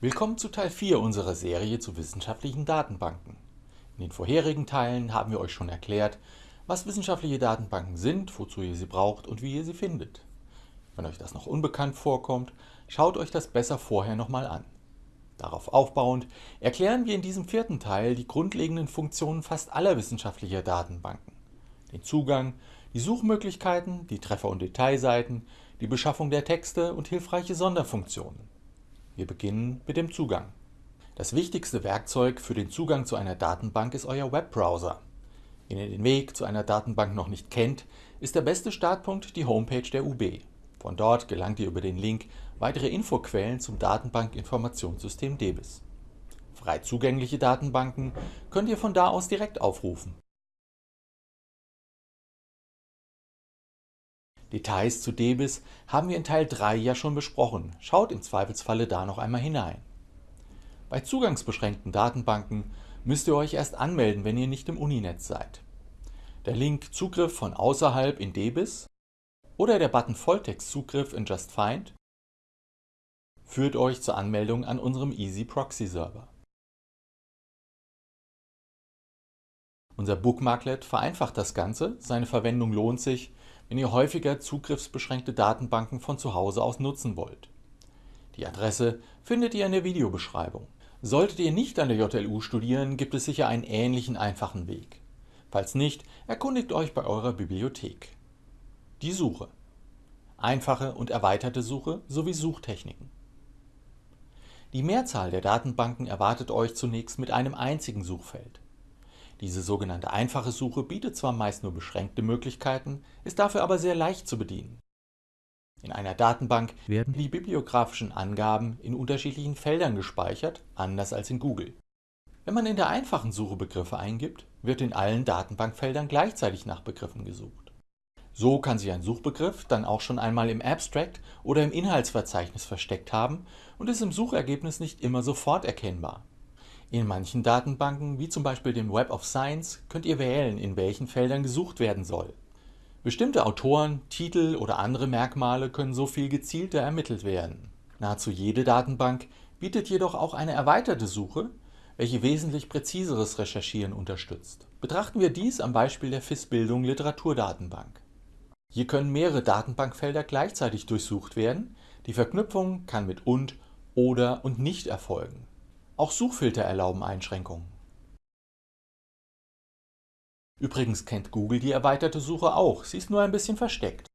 Willkommen zu Teil 4 unserer Serie zu wissenschaftlichen Datenbanken. In den vorherigen Teilen haben wir euch schon erklärt, was wissenschaftliche Datenbanken sind, wozu ihr sie braucht und wie ihr sie findet. Wenn euch das noch unbekannt vorkommt, schaut euch das besser vorher nochmal an. Darauf aufbauend erklären wir in diesem vierten Teil die grundlegenden Funktionen fast aller wissenschaftlicher Datenbanken. Den Zugang, die Suchmöglichkeiten, die Treffer- und Detailseiten, die Beschaffung der Texte und hilfreiche Sonderfunktionen. Wir beginnen mit dem Zugang. Das wichtigste Werkzeug für den Zugang zu einer Datenbank ist euer Webbrowser. Wenn ihr den Weg zu einer Datenbank noch nicht kennt, ist der beste Startpunkt die Homepage der UB. Von dort gelangt ihr über den Link weitere Infoquellen zum Datenbankinformationssystem DEBIS. Frei zugängliche Datenbanken könnt ihr von da aus direkt aufrufen. Details zu DEBIS haben wir in Teil 3 ja schon besprochen, schaut im Zweifelsfalle da noch einmal hinein. Bei zugangsbeschränkten Datenbanken müsst ihr euch erst anmelden, wenn ihr nicht im Uninetz seid. Der Link Zugriff von außerhalb in DEBIS oder der Button Volltext-Zugriff in JustFind führt euch zur Anmeldung an unserem Easy Proxy Server. Unser Bookmarklet vereinfacht das Ganze, seine Verwendung lohnt sich, wenn ihr häufiger zugriffsbeschränkte Datenbanken von zu Hause aus nutzen wollt. Die Adresse findet ihr in der Videobeschreibung. Solltet ihr nicht an der JLU studieren, gibt es sicher einen ähnlichen einfachen Weg. Falls nicht, erkundigt euch bei eurer Bibliothek. Die Suche. Einfache und erweiterte Suche sowie Suchtechniken. Die Mehrzahl der Datenbanken erwartet euch zunächst mit einem einzigen Suchfeld. Diese sogenannte einfache Suche bietet zwar meist nur beschränkte Möglichkeiten, ist dafür aber sehr leicht zu bedienen. In einer Datenbank werden die bibliografischen Angaben in unterschiedlichen Feldern gespeichert, anders als in Google. Wenn man in der einfachen Suche Begriffe eingibt, wird in allen Datenbankfeldern gleichzeitig nach Begriffen gesucht. So kann sich ein Suchbegriff dann auch schon einmal im Abstract oder im Inhaltsverzeichnis versteckt haben und ist im Suchergebnis nicht immer sofort erkennbar. In manchen Datenbanken, wie zum Beispiel dem Web of Science, könnt ihr wählen, in welchen Feldern gesucht werden soll. Bestimmte Autoren, Titel oder andere Merkmale können so viel gezielter ermittelt werden. Nahezu jede Datenbank bietet jedoch auch eine erweiterte Suche, welche wesentlich präziseres Recherchieren unterstützt. Betrachten wir dies am Beispiel der FIS-Bildung Literaturdatenbank. Hier können mehrere Datenbankfelder gleichzeitig durchsucht werden, die Verknüpfung kann mit und, oder und nicht erfolgen. Auch Suchfilter erlauben Einschränkungen. Übrigens kennt Google die erweiterte Suche auch, sie ist nur ein bisschen versteckt.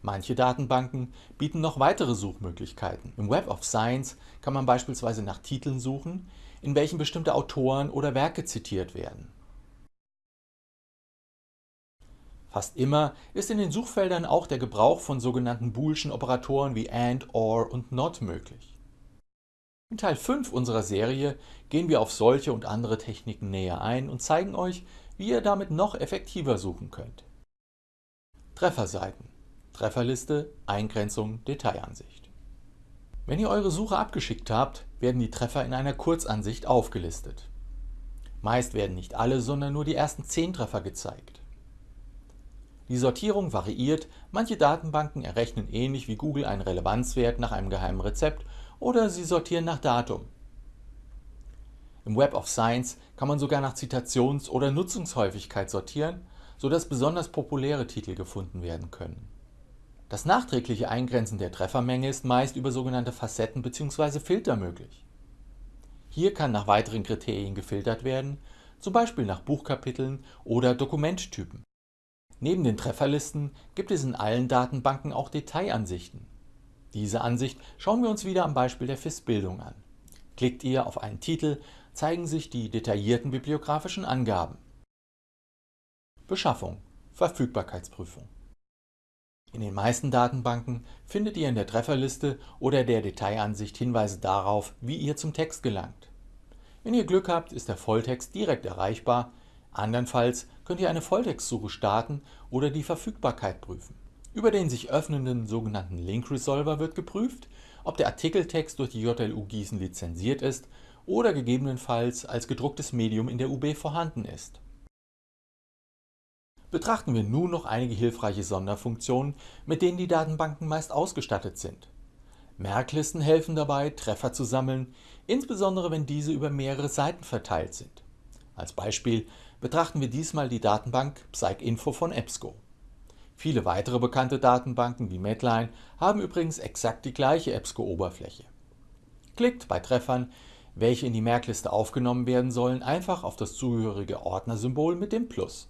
Manche Datenbanken bieten noch weitere Suchmöglichkeiten. Im Web of Science kann man beispielsweise nach Titeln suchen, in welchen bestimmte Autoren oder Werke zitiert werden. Fast immer ist in den Suchfeldern auch der Gebrauch von sogenannten boolschen Operatoren wie AND, OR und NOT möglich. In Teil 5 unserer Serie gehen wir auf solche und andere Techniken näher ein und zeigen euch, wie ihr damit noch effektiver suchen könnt. Trefferseiten, Trefferliste, Eingrenzung, Detailansicht. Wenn ihr eure Suche abgeschickt habt, werden die Treffer in einer Kurzansicht aufgelistet. Meist werden nicht alle, sondern nur die ersten 10 Treffer gezeigt. Die Sortierung variiert, manche Datenbanken errechnen ähnlich wie Google einen Relevanzwert nach einem geheimen Rezept oder Sie sortieren nach Datum. Im Web of Science kann man sogar nach Zitations- oder Nutzungshäufigkeit sortieren, sodass besonders populäre Titel gefunden werden können. Das nachträgliche Eingrenzen der Treffermenge ist meist über sogenannte Facetten bzw. Filter möglich. Hier kann nach weiteren Kriterien gefiltert werden, zum Beispiel nach Buchkapiteln oder Dokumenttypen. Neben den Trefferlisten gibt es in allen Datenbanken auch Detailansichten. Diese Ansicht schauen wir uns wieder am Beispiel der FIS-Bildung an. Klickt ihr auf einen Titel, zeigen sich die detaillierten bibliografischen Angaben. Beschaffung, Verfügbarkeitsprüfung. In den meisten Datenbanken findet ihr in der Trefferliste oder der Detailansicht Hinweise darauf, wie ihr zum Text gelangt. Wenn ihr Glück habt, ist der Volltext direkt erreichbar, andernfalls könnt ihr eine Volltextsuche starten oder die Verfügbarkeit prüfen. Über den sich öffnenden sogenannten Link Resolver wird geprüft, ob der Artikeltext durch die JLU Gießen lizenziert ist oder gegebenenfalls als gedrucktes Medium in der UB vorhanden ist. Betrachten wir nun noch einige hilfreiche Sonderfunktionen, mit denen die Datenbanken meist ausgestattet sind. Merklisten helfen dabei, Treffer zu sammeln, insbesondere wenn diese über mehrere Seiten verteilt sind. Als Beispiel betrachten wir diesmal die Datenbank PsycInfo von EBSCO. Viele weitere bekannte Datenbanken wie Medline haben übrigens exakt die gleiche EBSCO-Oberfläche. Klickt bei Treffern, welche in die Merkliste aufgenommen werden sollen, einfach auf das zugehörige Ordnersymbol mit dem Plus.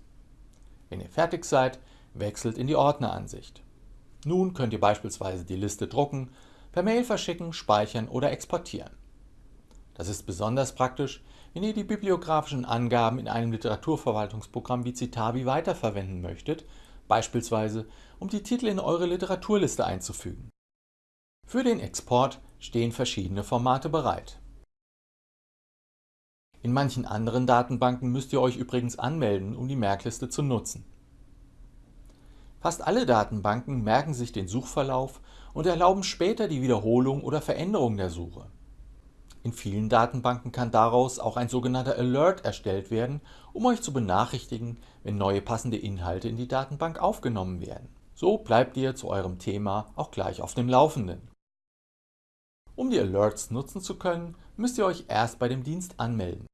Wenn ihr fertig seid, wechselt in die Ordneransicht. Nun könnt ihr beispielsweise die Liste drucken, per Mail verschicken, speichern oder exportieren. Das ist besonders praktisch, wenn ihr die bibliografischen Angaben in einem Literaturverwaltungsprogramm wie Citavi weiterverwenden möchtet, beispielsweise um die Titel in eure Literaturliste einzufügen. Für den Export stehen verschiedene Formate bereit. In manchen anderen Datenbanken müsst ihr euch übrigens anmelden, um die Merkliste zu nutzen. Fast alle Datenbanken merken sich den Suchverlauf und erlauben später die Wiederholung oder Veränderung der Suche. In vielen Datenbanken kann daraus auch ein sogenannter Alert erstellt werden, um euch zu benachrichtigen, wenn neue passende Inhalte in die Datenbank aufgenommen werden. So bleibt ihr zu eurem Thema auch gleich auf dem Laufenden. Um die Alerts nutzen zu können, müsst ihr euch erst bei dem Dienst anmelden.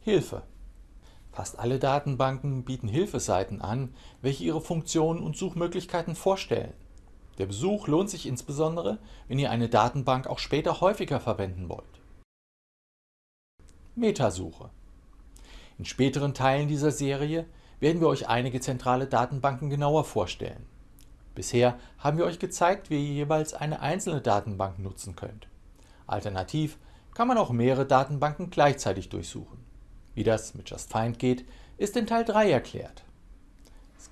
Hilfe Fast alle Datenbanken bieten Hilfeseiten an, welche ihre Funktionen und Suchmöglichkeiten vorstellen. Der Besuch lohnt sich insbesondere, wenn ihr eine Datenbank auch später häufiger verwenden wollt. Metasuche In späteren Teilen dieser Serie werden wir euch einige zentrale Datenbanken genauer vorstellen. Bisher haben wir euch gezeigt, wie ihr jeweils eine einzelne Datenbank nutzen könnt. Alternativ kann man auch mehrere Datenbanken gleichzeitig durchsuchen. Wie das mit Just Find geht, ist in Teil 3 erklärt.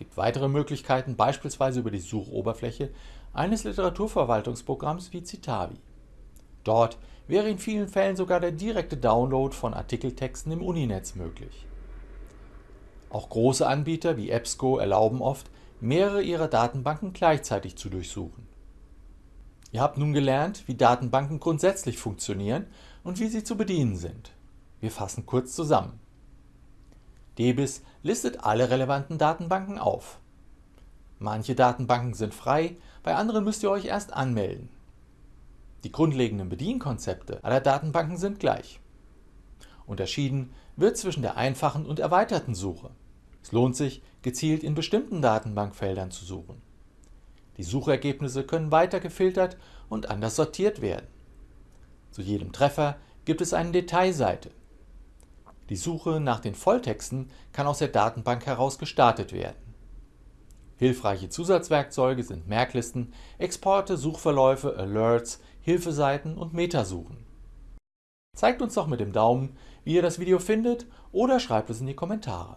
Es gibt weitere Möglichkeiten, beispielsweise über die Suchoberfläche eines Literaturverwaltungsprogramms wie Citavi. Dort wäre in vielen Fällen sogar der direkte Download von Artikeltexten im Uninetz möglich. Auch große Anbieter wie EBSCO erlauben oft, mehrere ihrer Datenbanken gleichzeitig zu durchsuchen. Ihr habt nun gelernt, wie Datenbanken grundsätzlich funktionieren und wie sie zu bedienen sind. Wir fassen kurz zusammen. DBIS listet alle relevanten Datenbanken auf. Manche Datenbanken sind frei, bei anderen müsst ihr euch erst anmelden. Die grundlegenden Bedienkonzepte aller Datenbanken sind gleich. Unterschieden wird zwischen der einfachen und erweiterten Suche. Es lohnt sich, gezielt in bestimmten Datenbankfeldern zu suchen. Die Suchergebnisse können weiter gefiltert und anders sortiert werden. Zu jedem Treffer gibt es eine Detailseite. Die Suche nach den Volltexten kann aus der Datenbank heraus gestartet werden. Hilfreiche Zusatzwerkzeuge sind Merklisten, Exporte, Suchverläufe, Alerts, Hilfeseiten und Metasuchen. Zeigt uns doch mit dem Daumen, wie ihr das Video findet oder schreibt es in die Kommentare.